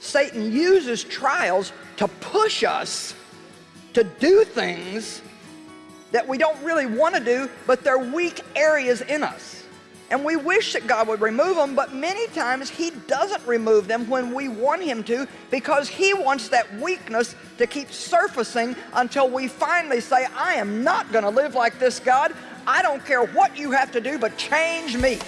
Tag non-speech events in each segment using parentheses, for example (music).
Satan uses trials to push us to do things that we don't really want to do, but they're weak areas in us. And we wish that God would remove them, but many times He doesn't remove them when we want Him to because He wants that weakness to keep surfacing until we finally say, I am not going to live like this, God. I don't care what you have to do, but change me.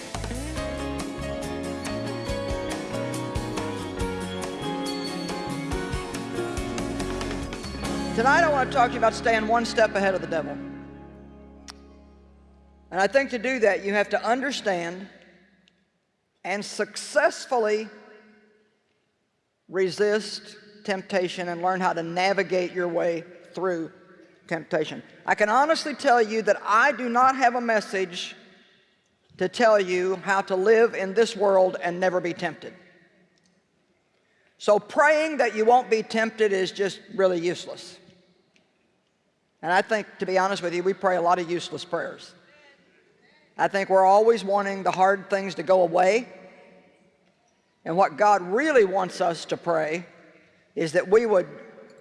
Tonight I want to talk to you about staying one step ahead of the devil. And I think to do that, you have to understand and successfully resist temptation and learn how to navigate your way through temptation. I can honestly tell you that I do not have a message to tell you how to live in this world and never be tempted. So praying that you won't be tempted is just really useless. And I think, to be honest with you, we pray a lot of useless prayers. I think we're always wanting the hard things to go away. And what God really wants us to pray is that we would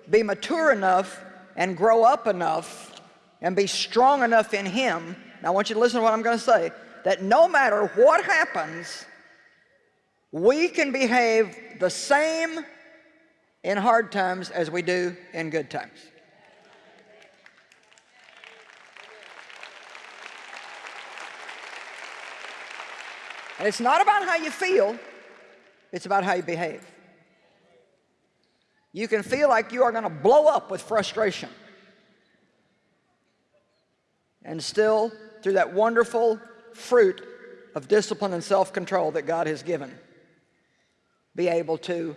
be mature enough and grow up enough and be strong enough in Him. Now I want you to listen to what I'm going to say, that no matter what happens, we can behave the same in hard times as we do in good times. And it's not about how you feel, it's about how you behave. You can feel like you are going to blow up with frustration. And still, through that wonderful fruit of discipline and self-control that God has given, be able to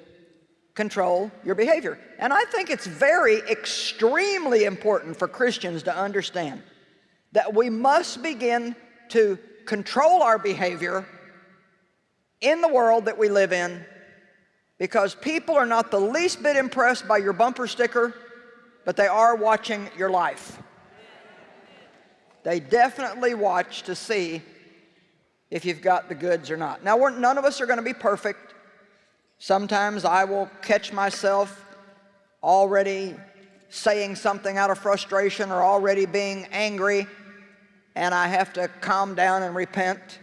control your behavior. And I think it's very extremely important for Christians to understand that we must begin to control our behavior in the world that we live in because people are not the least bit impressed by your bumper sticker, but they are watching your life. They definitely watch to see if you've got the goods or not. Now, none of us are going to be perfect. Sometimes I will catch myself already saying something out of frustration or already being angry, and I have to calm down and repent.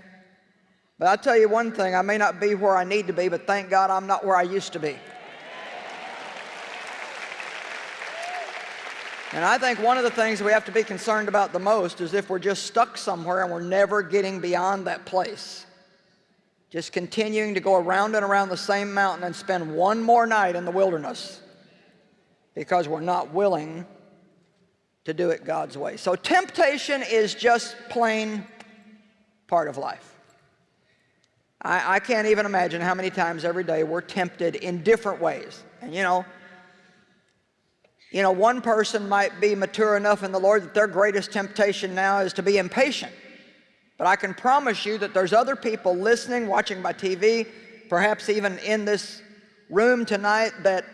But I'll tell you one thing, I may not be where I need to be, but thank God I'm not where I used to be. And I think one of the things we have to be concerned about the most is if we're just stuck somewhere and we're never getting beyond that place. Just continuing to go around and around the same mountain and spend one more night in the wilderness because we're not willing to do it God's way. So temptation is just plain part of life. I, I can't even imagine how many times every day we're tempted in different ways. And you know, you know, one person might be mature enough in the Lord that their greatest temptation now is to be impatient. But I can promise you that there's other people listening, watching by TV, perhaps even in this room tonight that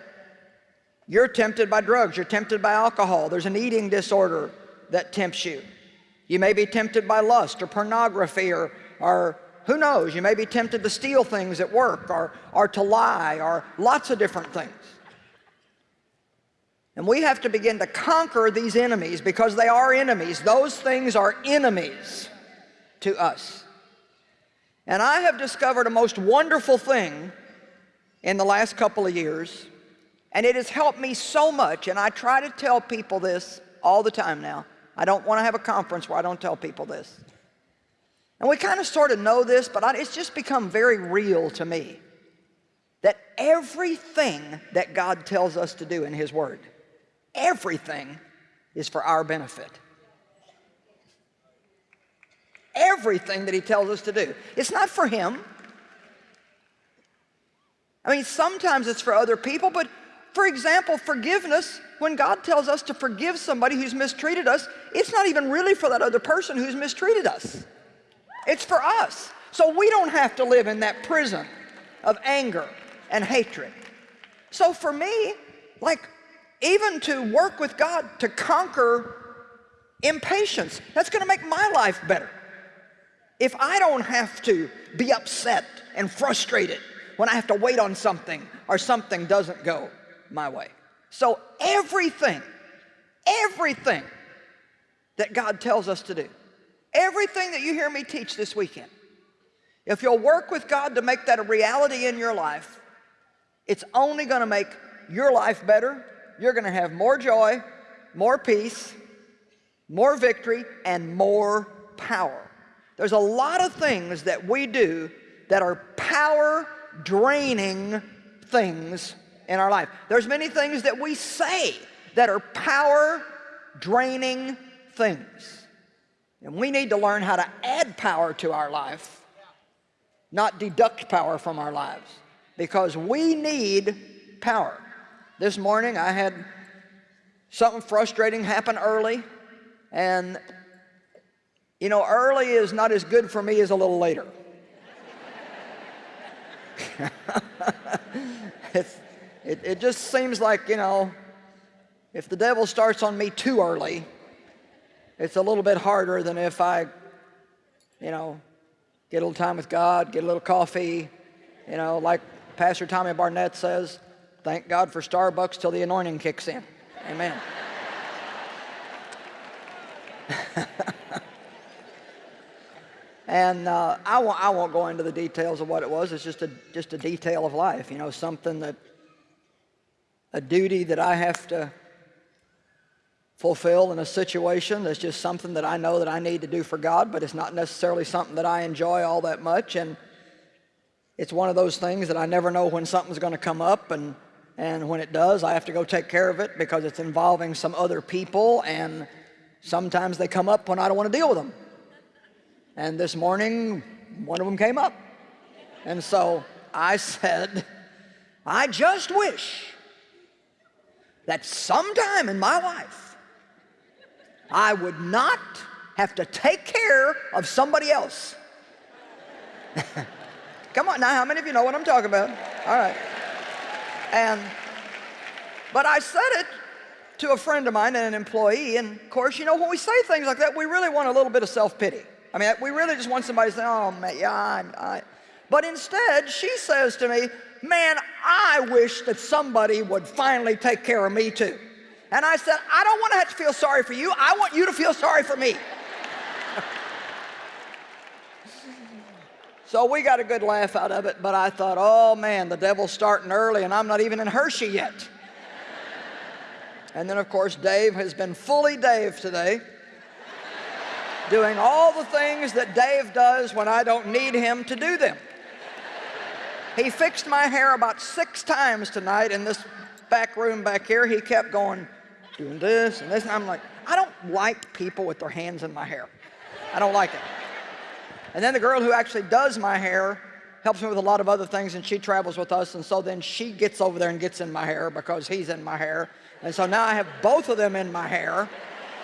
you're tempted by drugs, you're tempted by alcohol, there's an eating disorder that tempts you. You may be tempted by lust or pornography or, or who knows? You may be tempted to steal things at work or, or to lie or lots of different things. And we have to begin to conquer these enemies because they are enemies. Those things are enemies to us. And I have discovered a most wonderful thing in the last couple of years, and it has helped me so much, and I try to tell people this all the time now. I don't want to have a conference where I don't tell people this. And we kind of sort of know this, but it's just become very real to me that everything that God tells us to do in His Word, everything is for our benefit. Everything that He tells us to do. It's not for Him. I mean, sometimes it's for other people, but for example, forgiveness, when God tells us to forgive somebody who's mistreated us, it's not even really for that other person who's mistreated us. It's for us. So we don't have to live in that prison of anger and hatred. So for me, like even to work with God to conquer impatience, that's going to make my life better. If I don't have to be upset and frustrated when I have to wait on something or something doesn't go my way. So everything, everything that God tells us to do, everything that you hear me teach this weekend, if you'll work with God to make that a reality in your life, it's only going to make your life better. You're going to have more joy, more peace, more victory, and more power. There's a lot of things that we do that are power draining things in our life. There's many things that we say that are power draining things. And we need to learn how to add power to our life, not deduct power from our lives, because we need power. This morning I had something frustrating happen early, and you know, early is not as good for me as a little later. (laughs) it, it just seems like, you know, if the devil starts on me too early, it's a little bit harder than if I, you know, get a little time with God, get a little coffee, you know, like Pastor Tommy Barnett says, thank God for Starbucks till the anointing kicks in. Amen. (laughs) and uh, I, won't, I won't go into the details of what it was. It's just a, just a detail of life, you know, something that, a duty that I have to fulfill in a situation that's just something that I know that I need to do for God, but it's not necessarily something that I enjoy all that much. And it's one of those things that I never know when something's going to come up. And, and when it does, I have to go take care of it because it's involving some other people. And sometimes they come up when I don't want to deal with them. And this morning, one of them came up. And so I said, I just wish that sometime in my life, I would not have to take care of somebody else. (laughs) Come on now, how many of you know what I'm talking about? All right. And, but I said it to a friend of mine and an employee, and of course, you know, when we say things like that, we really want a little bit of self-pity. I mean, we really just want somebody to say, oh, man, yeah, I, I. But instead, she says to me, man, I wish that somebody would finally take care of me too. And I said, I don't want to have to feel sorry for you. I want you to feel sorry for me. so we got a good laugh out of it, but I thought, oh man, the devil's starting early and I'm not even in Hershey yet. and then of course, Dave has been fully Dave today, doing all the things that Dave does when I don't need him to do them. He fixed my hair about six times tonight in this back room back here. He kept going, doing this and this. And I'm like, I don't like people with their hands in my hair. I don't like it. And then the girl who actually does my hair helps me with a lot of other things and she travels with us and so then she gets over there and gets in my hair because he's in my hair. And so now I have both of them in my hair.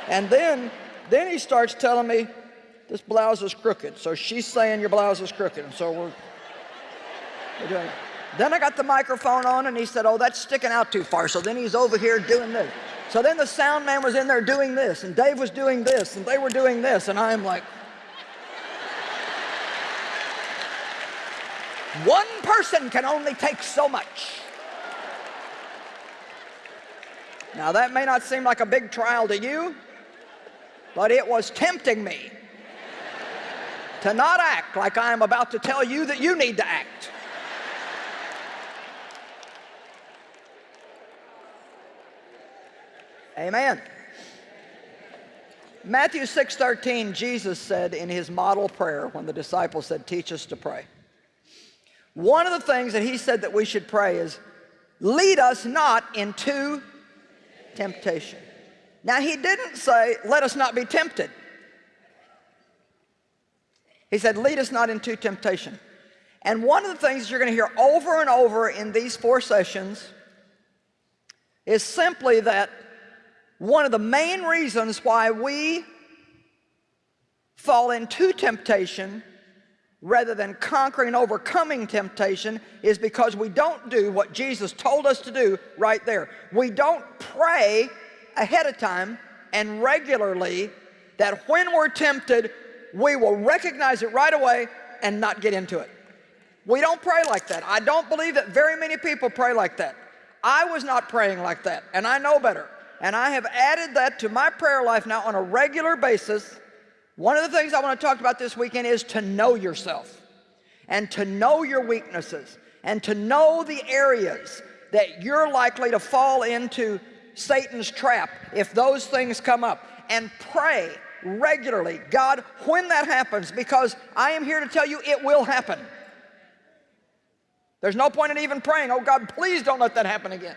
And then, then he starts telling me this blouse is crooked. So she's saying your blouse is crooked. And so we're, we're doing it. Then I got the microphone on and he said, oh, that's sticking out too far. So then he's over here doing this. So then the sound man was in there doing this, and Dave was doing this, and they were doing this, and I'm like, one person can only take so much. Now that may not seem like a big trial to you, but it was tempting me to not act like I am about to tell you that you need to act. Amen. Matthew 6:13 Jesus said in his model prayer when the disciples said teach us to pray. One of the things that he said that we should pray is lead us not into temptation. Now he didn't say let us not be tempted. He said lead us not into temptation. And one of the things you're going to hear over and over in these four sessions is simply that one of the main reasons why we fall into temptation rather than conquering overcoming temptation is because we don't do what Jesus told us to do right there. We don't pray ahead of time and regularly that when we're tempted, we will recognize it right away and not get into it. We don't pray like that. I don't believe that very many people pray like that. I was not praying like that, and I know better. And I have added that to my prayer life now on a regular basis. One of the things I want to talk about this weekend is to know yourself and to know your weaknesses and to know the areas that you're likely to fall into Satan's trap if those things come up. And pray regularly God when that happens because I am here to tell you it will happen. There's no point in even praying oh God please don't let that happen again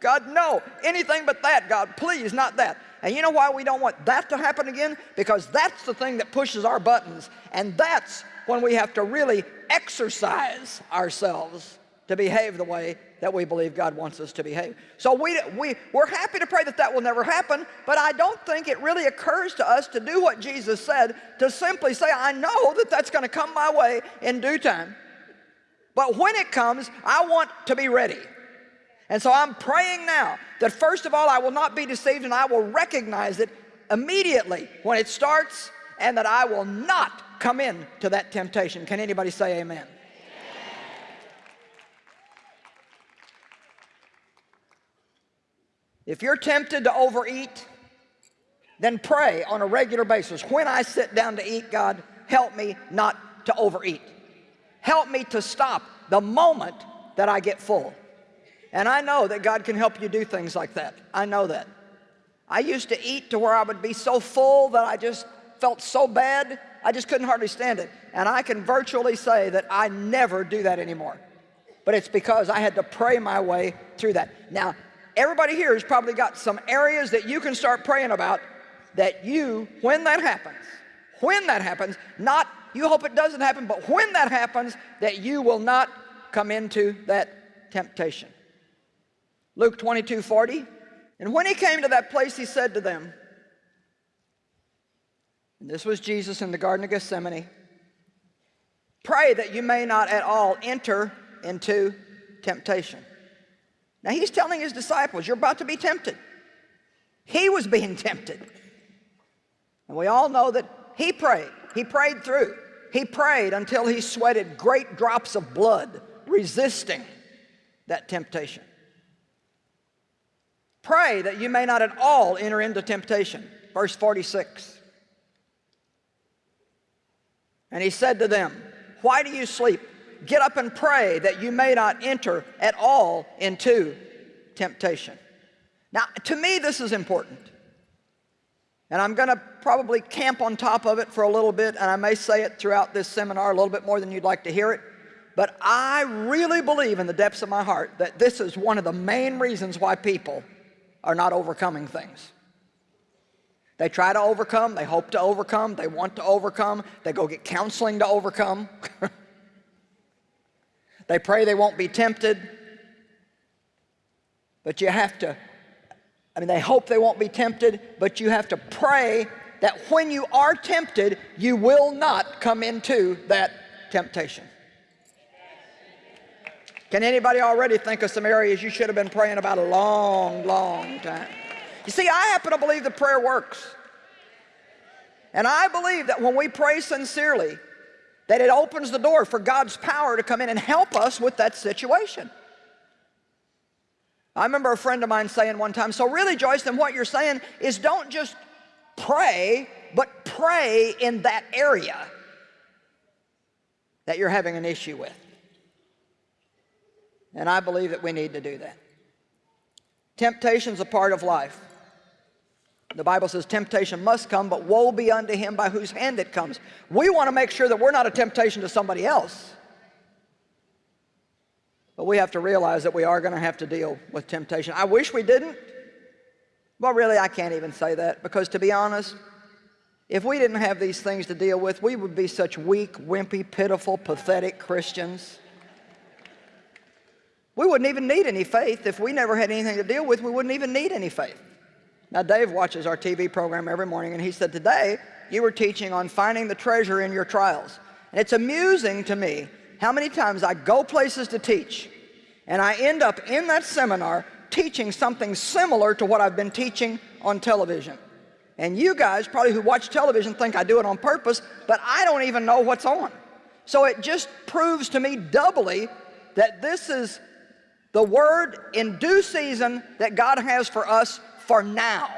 God no anything but that God please not that and you know why we don't want that to happen again because that's the thing that pushes our buttons and that's when we have to really exercise ourselves to behave the way that we believe God wants us to behave. So we, we, we're happy to pray that that will never happen, but I don't think it really occurs to us to do what Jesus said, to simply say, I know that that's going to come my way in due time. But when it comes, I want to be ready. And so I'm praying now that first of all, I will not be deceived and I will recognize it immediately when it starts and that I will not come in to that temptation. Can anybody say amen? If you're tempted to overeat, then pray on a regular basis. When I sit down to eat, God, help me not to overeat. Help me to stop the moment that I get full. And I know that God can help you do things like that. I know that. I used to eat to where I would be so full that I just felt so bad, I just couldn't hardly stand it. And I can virtually say that I never do that anymore. But it's because I had to pray my way through that. Now, everybody here has probably got some areas that you can start praying about that you, when that happens, when that happens, not you hope it doesn't happen, but when that happens, that you will not come into that temptation. Luke 22, 40. And when he came to that place, he said to them, and this was Jesus in the Garden of Gethsemane, pray that you may not at all enter into temptation. Now he's telling his disciples, you're about to be tempted. He was being tempted. And we all know that he prayed. He prayed through. He prayed until he sweated great drops of blood, resisting that temptation. Pray that you may not at all enter into temptation. Verse 46. And he said to them, Why do you sleep? get up and pray that you may not enter at all into temptation. Now, to me, this is important. And I'm going to probably camp on top of it for a little bit, and I may say it throughout this seminar a little bit more than you'd like to hear it. But I really believe in the depths of my heart that this is one of the main reasons why people are not overcoming things. They try to overcome, they hope to overcome, they want to overcome, they go get counseling to overcome. (laughs) They pray they won't be tempted. But you have to, I mean, they hope they won't be tempted, but you have to pray that when you are tempted, you will not come into that temptation. Can anybody already think of some areas you should have been praying about a long, long time? You see, I happen to believe the prayer works. And I believe that when we pray sincerely, that it opens the door for God's power to come in and help us with that situation. I remember a friend of mine saying one time, so really Joyce, then what you're saying is don't just pray, but pray in that area that you're having an issue with. And I believe that we need to do that. Temptation's a part of life. The Bible says temptation must come, but woe be unto him by whose hand it comes. We want to make sure that we're not a temptation to somebody else. But we have to realize that we are going to have to deal with temptation. I wish we didn't. Well, really, I can't even say that because to be honest, if we didn't have these things to deal with, we would be such weak, wimpy, pitiful, pathetic Christians. We wouldn't even need any faith. If we never had anything to deal with, we wouldn't even need any faith. Now, Dave watches our TV program every morning, and he said, today, you were teaching on finding the treasure in your trials. And it's amusing to me how many times I go places to teach, and I end up in that seminar teaching something similar to what I've been teaching on television. And you guys, probably who watch television, think I do it on purpose, but I don't even know what's on. So it just proves to me doubly that this is the word in due season that God has for us for now.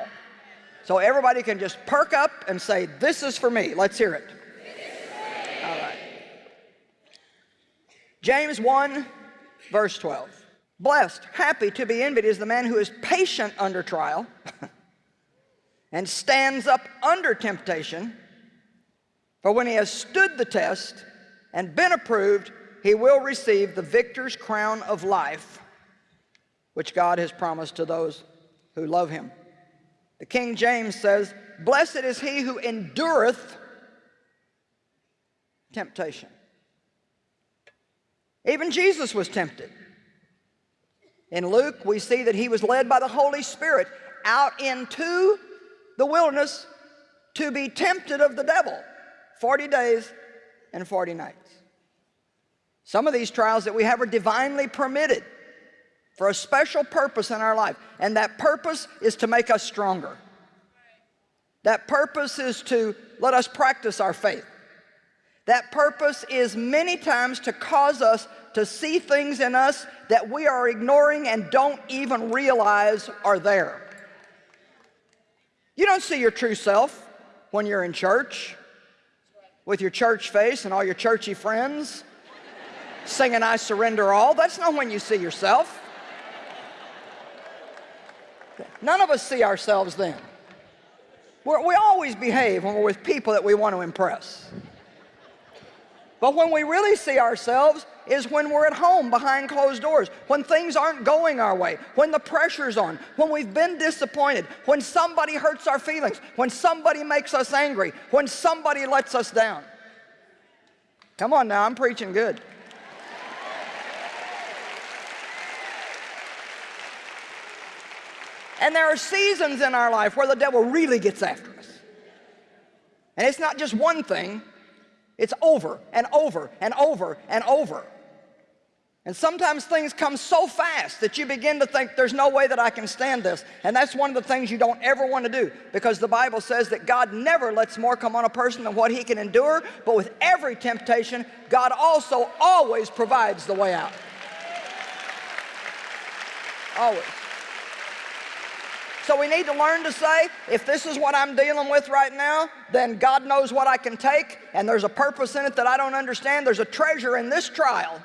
So everybody can just perk up and say, this is for me. Let's hear it. All right. James 1, verse 12. Blessed, happy to be envied is the man who is patient under trial (laughs) and stands up under temptation. For when he has stood the test and been approved, he will receive the victor's crown of life, which God has promised to those who love him. The King James says, Blessed is he who endureth temptation. Even Jesus was tempted. In Luke, we see that he was led by the Holy Spirit out into the wilderness to be tempted of the devil 40 days and 40 nights. Some of these trials that we have are divinely permitted for a special purpose in our life. And that purpose is to make us stronger. That purpose is to let us practice our faith. That purpose is many times to cause us to see things in us that we are ignoring and don't even realize are there. You don't see your true self when you're in church with your church face and all your churchy friends singing I surrender all. That's not when you see yourself. None of us see ourselves then. We're, we always behave when we're with people that we want to impress. But when we really see ourselves is when we're at home behind closed doors, when things aren't going our way, when the pressure's on, when we've been disappointed, when somebody hurts our feelings, when somebody makes us angry, when somebody lets us down. Come on now, I'm preaching good. And there are seasons in our life where the devil really gets after us. And it's not just one thing, it's over and over and over and over. And sometimes things come so fast that you begin to think there's no way that I can stand this. And that's one of the things you don't ever want to do because the Bible says that God never lets more come on a person than what he can endure. But with every temptation, God also always provides the way out. Always. So we need to learn to say, if this is what I'm dealing with right now, then God knows what I can take, and there's a purpose in it that I don't understand. There's a treasure in this trial.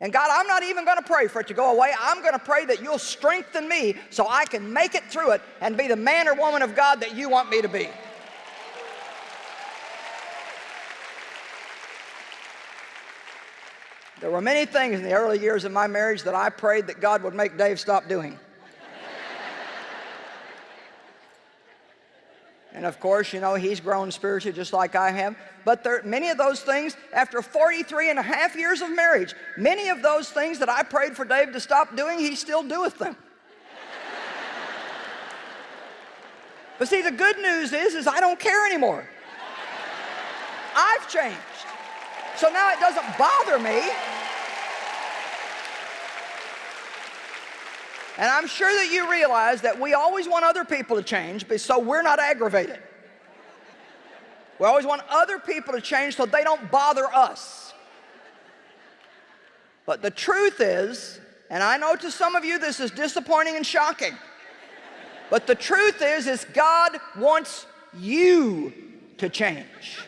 And God, I'm not even going to pray for it to go away. I'm going to pray that you'll strengthen me so I can make it through it and be the man or woman of God that you want me to be. There were many things in the early years of my marriage that I prayed that God would make Dave stop doing. And of course, you know, he's grown spiritually just like I have. But there, many of those things, after 43 and a half years of marriage, many of those things that I prayed for Dave to stop doing, he still doeth them. but see, the good news is, is I don't care anymore. I've changed. So now it doesn't bother me. And I'm sure that you realize that we always want other people to change so we're not aggravated. We always want other people to change so they don't bother us. But the truth is, and I know to some of you this is disappointing and shocking, but the truth is, is God wants you to change.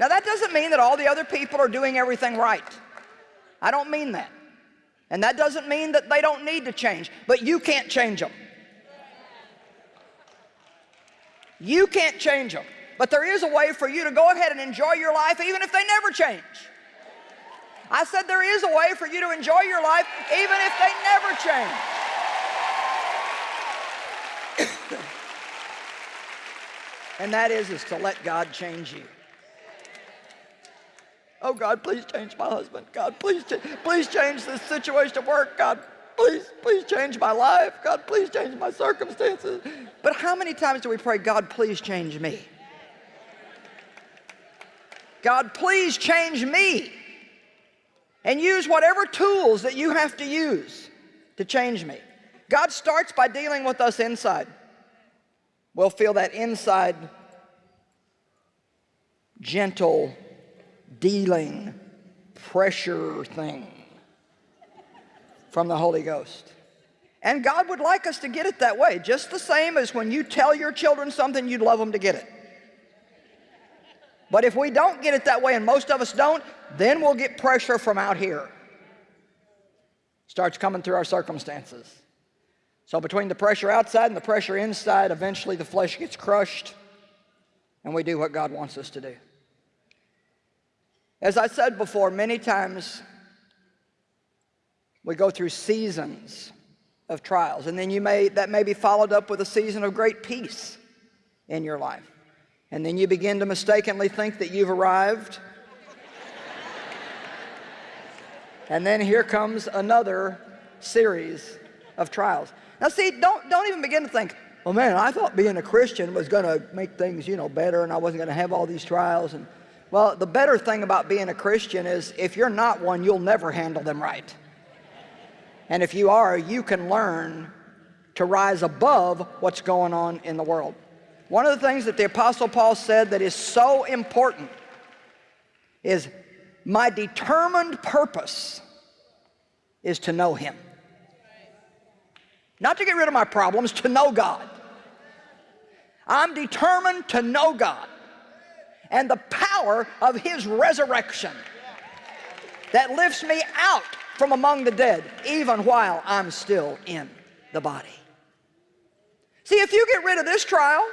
Now that doesn't mean that all the other people are doing everything right. I don't mean that. And that doesn't mean that they don't need to change, but you can't change them. You can't change them. But there is a way for you to go ahead and enjoy your life even if they never change. I said there is a way for you to enjoy your life even if they never change. (coughs) and that is, is to let God change you. Oh God, please change my husband. God, please, please change this situation at work. God, please, please change my life. God, please change my circumstances. But how many times do we pray, God, please change me? God, please change me. And use whatever tools that you have to use to change me. God starts by dealing with us inside. We'll feel that inside gentle dealing pressure thing from the Holy Ghost. And God would like us to get it that way, just the same as when you tell your children something, you'd love them to get it. But if we don't get it that way, and most of us don't, then we'll get pressure from out here. Starts coming through our circumstances. So between the pressure outside and the pressure inside, eventually the flesh gets crushed, and we do what God wants us to do. As I said before, many times we go through seasons of trials, and then you may, that may be followed up with a season of great peace in your life. And then you begin to mistakenly think that you've arrived. and then here comes another series of trials. Now see, don't, don't even begin to think, well man, I thought being a Christian was going to make things, you know, better and I wasn't going to have all these trials. And Well, the better thing about being a Christian is if you're not one, you'll never handle them right. And if you are, you can learn to rise above what's going on in the world. One of the things that the Apostle Paul said that is so important is my determined purpose is to know Him. Not to get rid of my problems, to know God. I'm determined to know God and the power of His resurrection that lifts me out from among the dead even while I'm still in the body. See, if you get rid of this trial,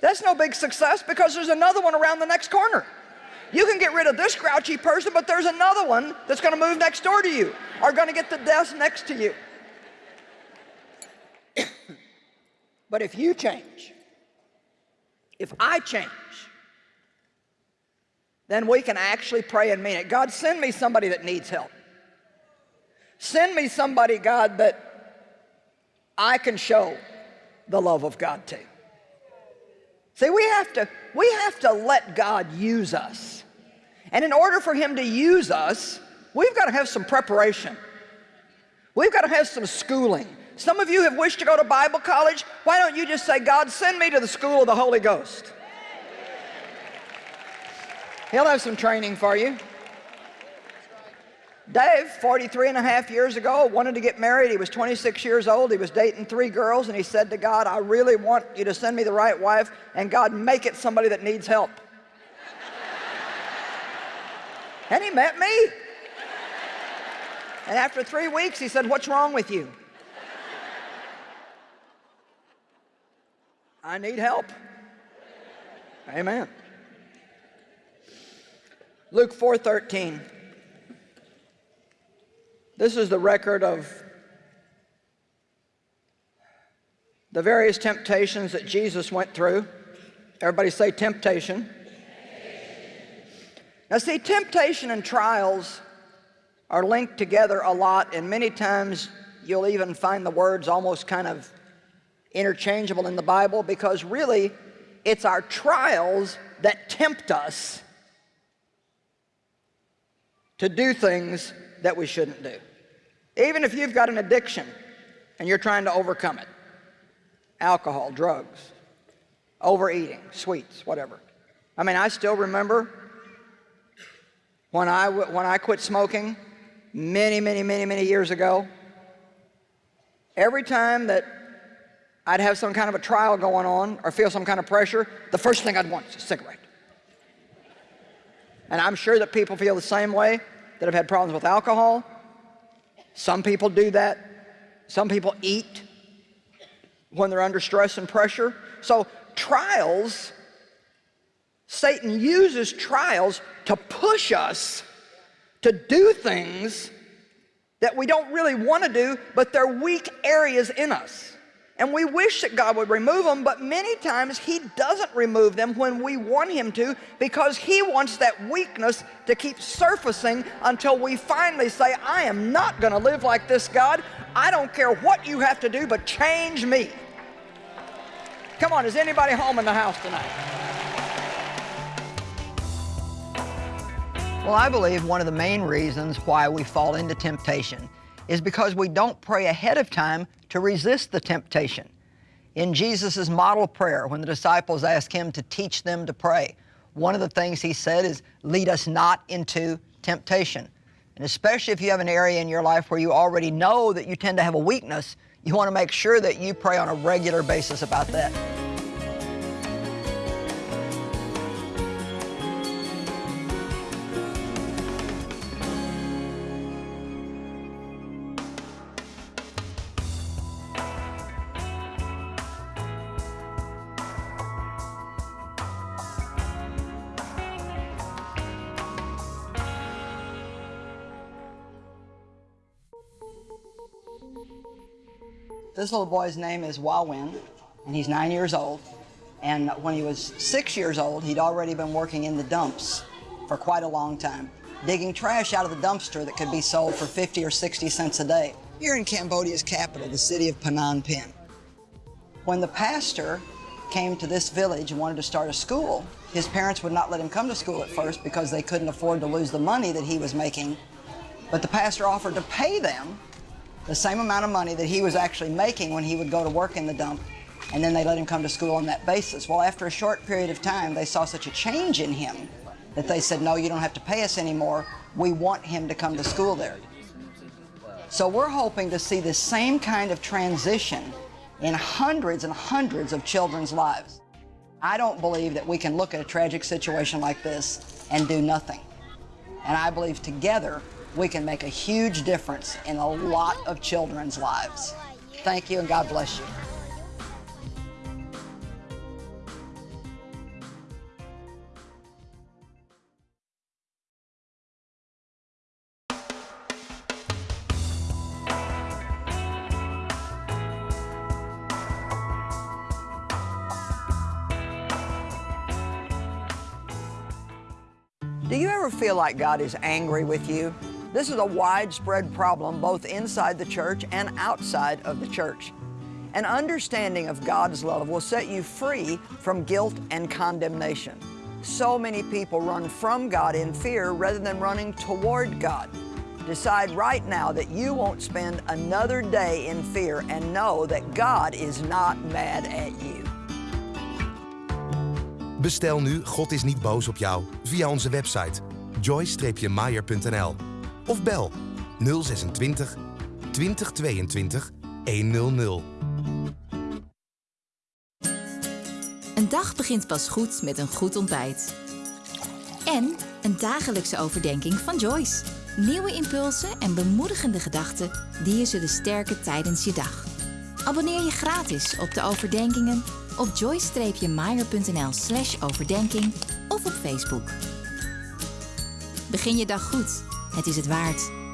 that's no big success because there's another one around the next corner. You can get rid of this grouchy person, but there's another one that's going to move next door to you or going to get the desk next to you. (coughs) but if you change, if I change, then we can actually pray and mean it. God, send me somebody that needs help. Send me somebody, God, that I can show the love of God to. See, we have to, we have to let God use us. And in order for him to use us, we've got to have some preparation. We've got to have some schooling. Some of you have wished to go to Bible college. Why don't you just say, God, send me to the school of the Holy Ghost? He'll have some training for you. Dave, 43 and a half years ago, wanted to get married. He was 26 years old. He was dating three girls, and he said to God, I really want you to send me the right wife, and God, make it somebody that needs help. (laughs) and he met me. And after three weeks, he said, what's wrong with you? (laughs) I need help. Amen. Luke 4.13. This is the record of the various temptations that Jesus went through. Everybody say temptation. temptation. Now see, temptation and trials are linked together a lot and many times you'll even find the words almost kind of interchangeable in the Bible because really it's our trials that tempt us to do things that we shouldn't do. Even if you've got an addiction and you're trying to overcome it, alcohol, drugs, overeating, sweets, whatever. I mean, I still remember when I, when I quit smoking many, many, many, many years ago, every time that I'd have some kind of a trial going on or feel some kind of pressure, the first thing I'd want is a cigarette. And I'm sure that people feel the same way that have had problems with alcohol. Some people do that. Some people eat when they're under stress and pressure. So trials, Satan uses trials to push us to do things that we don't really want to do, but they're weak areas in us. And we wish that God would remove them, but many times He doesn't remove them when we want Him to because He wants that weakness to keep surfacing until we finally say, I am not going to live like this, God. I don't care what you have to do, but change me. Come on, is anybody home in the house tonight? Well, I believe one of the main reasons why we fall into temptation is because we don't pray ahead of time to resist the temptation. In Jesus' model prayer, when the disciples asked him to teach them to pray, One of the things he said is, lead us not into temptation. And especially if you have an area in your life where you already know that you tend to have a weakness, you want to make sure that you pray on a regular basis about that. This little boy's name is Wawin, and he's nine years old. And when he was six years old, he'd already been working in the dumps for quite a long time, digging trash out of the dumpster that could be sold for 50 or 60 cents a day. Here in Cambodia's capital, the city of Phnom Penh. When the pastor came to this village and wanted to start a school, his parents would not let him come to school at first because they couldn't afford to lose the money that he was making. But the pastor offered to pay them the same amount of money that he was actually making when he would go to work in the dump, and then they let him come to school on that basis. Well, after a short period of time, they saw such a change in him that they said, no, you don't have to pay us anymore. We want him to come to school there. So we're hoping to see the same kind of transition in hundreds and hundreds of children's lives. I don't believe that we can look at a tragic situation like this and do nothing. And I believe together we can make a huge difference in a lot of children's lives. Thank you and God bless you. Do you ever feel like God is angry with you? This is a widespread problem both inside the church and outside of the church. An understanding of God's love will set you free from guilt and condemnation. So many people run from God in fear rather than running toward God. Decide right now that you won't spend another day in fear and know that God is not mad at you. Bestel nu God is niet boos op jou via onze website joyce-meyer.nl of bel 026 2022 100. Een dag begint pas goed met een goed ontbijt. En een dagelijkse overdenking van Joyce. Nieuwe impulsen en bemoedigende gedachten die je zullen sterken tijdens je dag. Abonneer je gratis op de overdenkingen op joyce-meyer.nl slash overdenking of op Facebook. Begin je dag goed het is het waard.